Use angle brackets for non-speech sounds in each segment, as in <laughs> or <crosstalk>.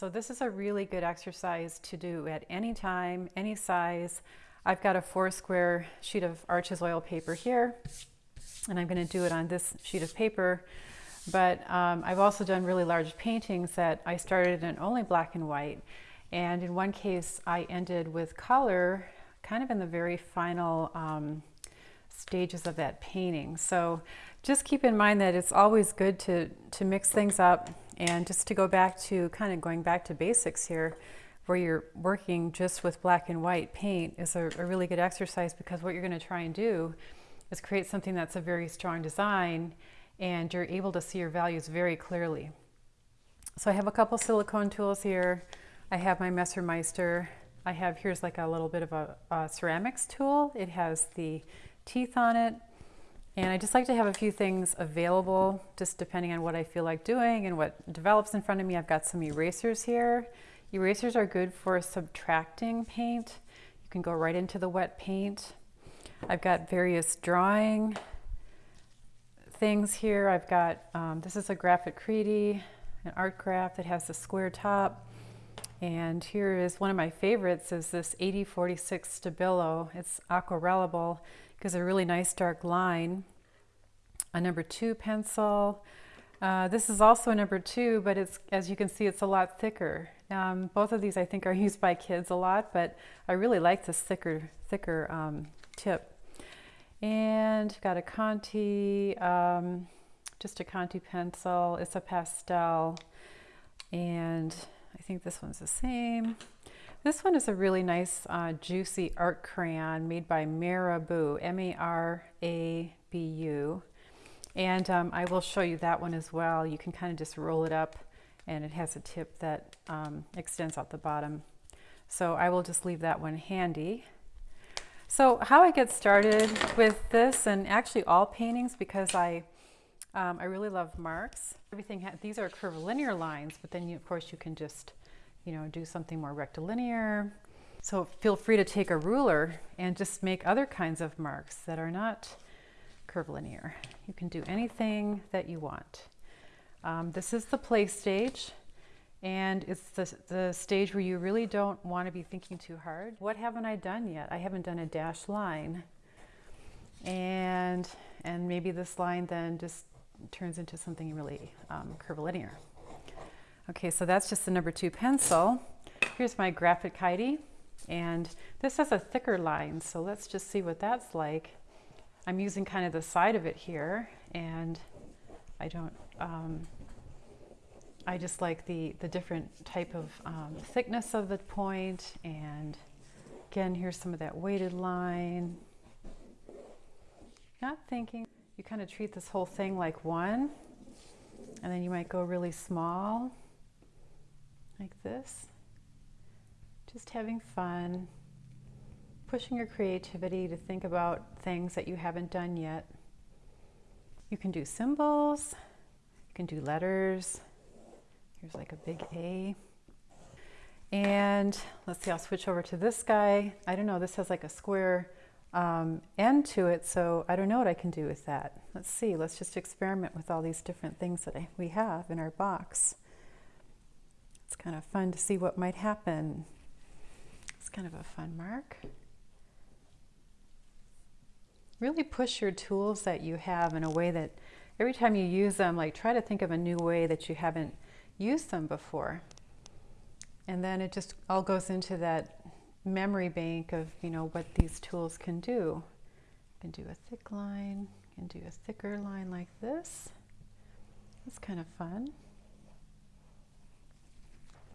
So this is a really good exercise to do at any time, any size. I've got a four square sheet of Arches oil paper here, and I'm going to do it on this sheet of paper. But um, I've also done really large paintings that I started in only black and white. And in one case, I ended with color kind of in the very final um, stages of that painting. So just keep in mind that it's always good to, to mix things up and just to go back to kind of going back to basics here, where you're working just with black and white paint is a, a really good exercise because what you're going to try and do is create something that's a very strong design and you're able to see your values very clearly. So I have a couple silicone tools here. I have my Messermeister. I have, here's like a little bit of a, a ceramics tool. It has the teeth on it. And I just like to have a few things available, just depending on what I feel like doing and what develops in front of me. I've got some erasers here. Erasers are good for subtracting paint. You can go right into the wet paint. I've got various drawing things here. I've got, um, this is a Graphite Creedy, an ArtGraf that has a square top. And here is one of my favorites is this 8046 Stabilo. It's aquarellable gives a really nice dark line. A number two pencil. Uh, this is also a number two, but it's as you can see, it's a lot thicker. Um, both of these I think are <laughs> used by kids a lot, but I really like this thicker, thicker um, tip. And got a Conté, um, just a Conté pencil. It's a pastel, and I think this one's the same. This one is a really nice uh, juicy art crayon made by Marabu, M-A-R-A-B-U. And um, I will show you that one as well. You can kind of just roll it up and it has a tip that um, extends out the bottom. So I will just leave that one handy. So how I get started with this and actually all paintings because I um, I really love marks. Everything these are curvilinear lines, but then you, of course you can just you know, do something more rectilinear. So feel free to take a ruler and just make other kinds of marks that are not curvilinear. You can do anything that you want. Um, this is the play stage and it's the, the stage where you really don't want to be thinking too hard. What haven't I done yet? I haven't done a dashed line. And, and maybe this line then just turns into something really um, curvilinear. Okay, so that's just the number two pencil. Here's my Graphite Kitey, and this has a thicker line, so let's just see what that's like. I'm using kind of the side of it here, and I don't, um, I just like the, the different type of um, thickness of the point, and again, here's some of that weighted line. Not thinking, you kind of treat this whole thing like one, and then you might go really small like this. Just having fun, pushing your creativity to think about things that you haven't done yet. You can do symbols, you can do letters. Here's like a big A. And let's see, I'll switch over to this guy. I don't know, this has like a square um, end to it, so I don't know what I can do with that. Let's see, let's just experiment with all these different things that I, we have in our box. It's kind of fun to see what might happen. It's kind of a fun mark. Really push your tools that you have in a way that every time you use them, like try to think of a new way that you haven't used them before. And then it just all goes into that memory bank of, you know, what these tools can do. You can do a thick line, you can do a thicker line like this. That's kind of fun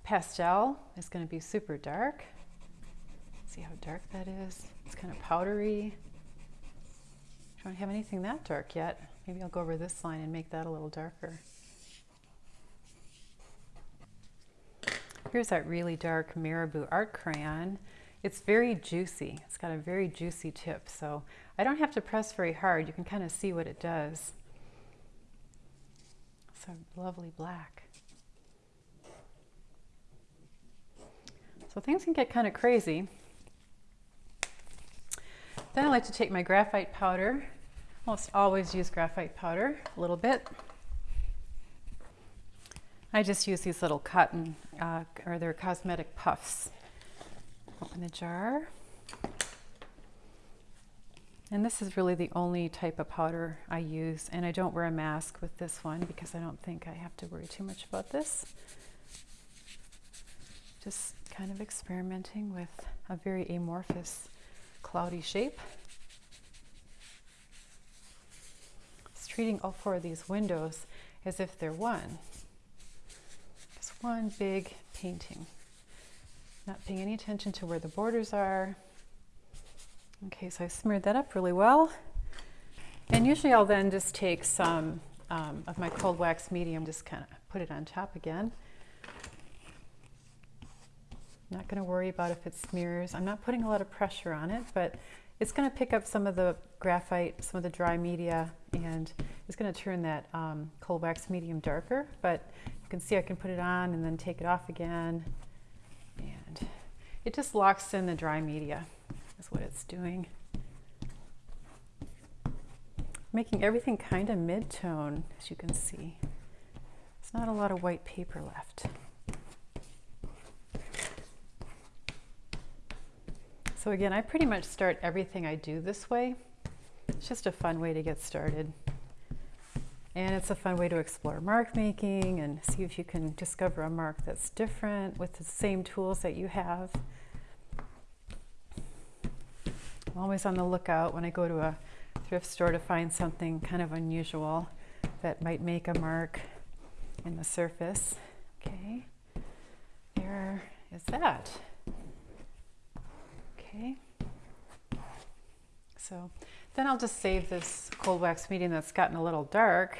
pastel is going to be super dark. See how dark that is? It's kind of powdery. I don't have anything that dark yet. Maybe I'll go over this line and make that a little darker. Here's that really dark Marabu art crayon. It's very juicy. It's got a very juicy tip, so I don't have to press very hard. You can kind of see what it does. It's a lovely black. So things can get kind of crazy. Then I like to take my graphite powder. Almost always use graphite powder a little bit. I just use these little cotton, uh, or they're cosmetic puffs. Open the jar. And this is really the only type of powder I use, and I don't wear a mask with this one because I don't think I have to worry too much about this. Just kind of experimenting with a very amorphous, cloudy shape. It's treating all four of these windows as if they're one. Just one big painting. Not paying any attention to where the borders are. Okay, so I smeared that up really well. And usually I'll then just take some um, of my cold wax medium, just kind of put it on top again. Not going to worry about if it smears. I'm not putting a lot of pressure on it, but it's going to pick up some of the graphite, some of the dry media, and it's going to turn that um, cold wax medium darker. But you can see I can put it on and then take it off again. And it just locks in the dry media is what it's doing. Making everything kind of mid-tone, as you can see. There's not a lot of white paper left. So again, I pretty much start everything I do this way. It's just a fun way to get started. And it's a fun way to explore mark making and see if you can discover a mark that's different with the same tools that you have. I'm always on the lookout when I go to a thrift store to find something kind of unusual that might make a mark in the surface. Okay, there is that. Okay, so then I'll just save this cold wax medium that's gotten a little dark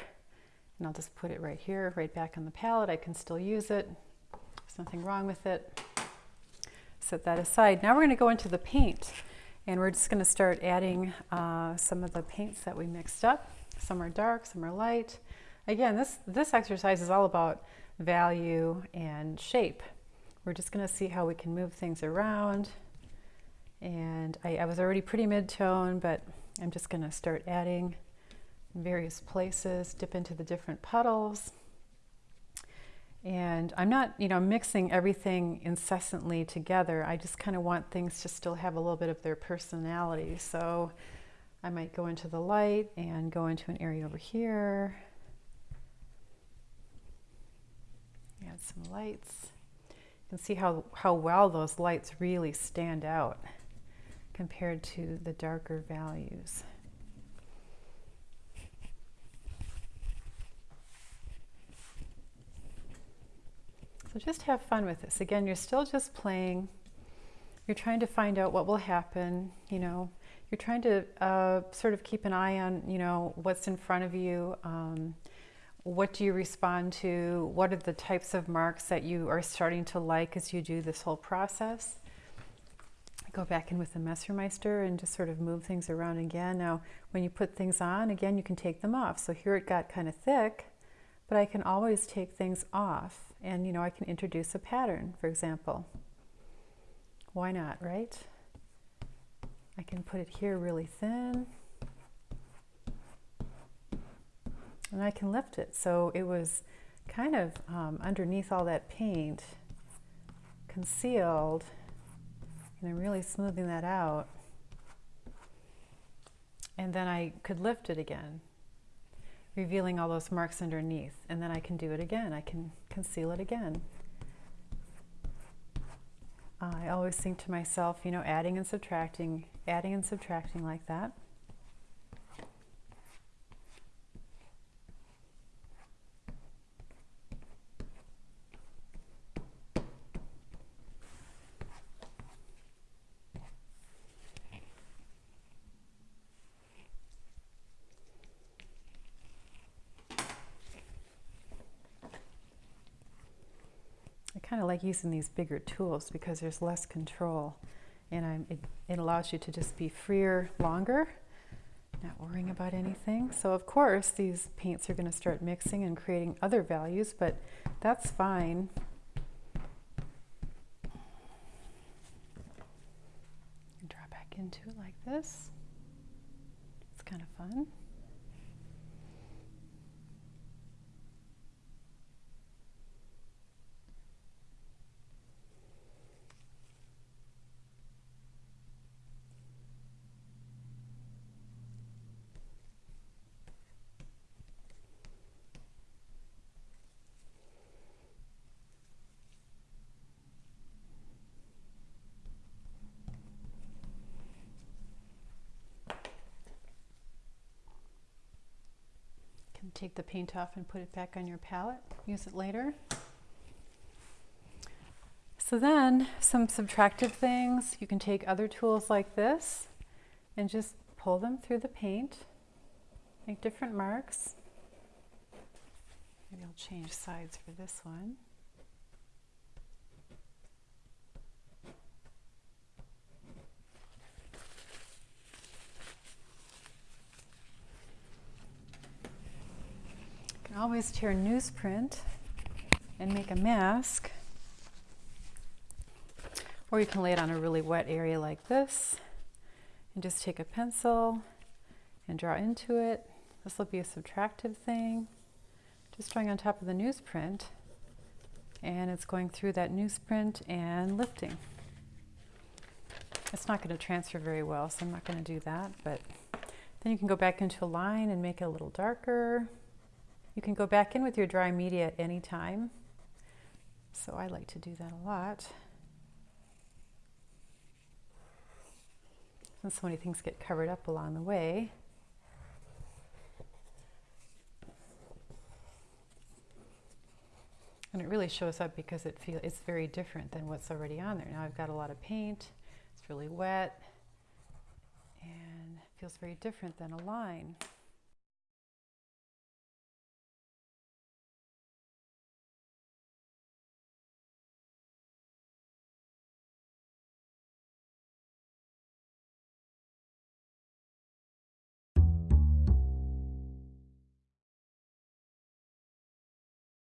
and I'll just put it right here, right back on the palette. I can still use it. There's nothing wrong with it. Set that aside. Now we're going to go into the paint. And we're just going to start adding uh, some of the paints that we mixed up. Some are dark, some are light. Again, this, this exercise is all about value and shape. We're just going to see how we can move things around. And I, I was already pretty mid-tone, but I'm just going to start adding in various places, dip into the different puddles. And I'm not, you know, mixing everything incessantly together. I just kind of want things to still have a little bit of their personality. So I might go into the light and go into an area over here. Add some lights. You can see how, how well those lights really stand out compared to the darker values. So just have fun with this. Again, you're still just playing. You're trying to find out what will happen, you know. You're trying to uh, sort of keep an eye on, you know, what's in front of you. Um, what do you respond to? What are the types of marks that you are starting to like as you do this whole process? Go back in with the Messermeister and just sort of move things around again. Now, when you put things on, again, you can take them off. So here it got kind of thick, but I can always take things off and you know I can introduce a pattern for example why not right I can put it here really thin and I can lift it so it was kind of um, underneath all that paint concealed and I'm really smoothing that out and then I could lift it again revealing all those marks underneath. And then I can do it again. I can conceal it again. I always think to myself, you know, adding and subtracting, adding and subtracting like that. Kind of like using these bigger tools because there's less control and I'm, it, it allows you to just be freer longer, not worrying about anything. So of course these paints are going to start mixing and creating other values, but that's fine. Draw back into it like this. It's kind of fun. Take the paint off and put it back on your palette, use it later. So then, some subtractive things, you can take other tools like this and just pull them through the paint, make different marks. Maybe I'll change sides for this one. Can always tear newsprint and make a mask. Or you can lay it on a really wet area like this and just take a pencil and draw into it. This will be a subtractive thing. Just drawing on top of the newsprint and it's going through that newsprint and lifting. It's not going to transfer very well, so I'm not going to do that, but then you can go back into a line and make it a little darker. You can go back in with your dry media at any time. So I like to do that a lot. And so many things get covered up along the way. And it really shows up because it feel it's very different than what's already on there. Now I've got a lot of paint, it's really wet, and feels very different than a line.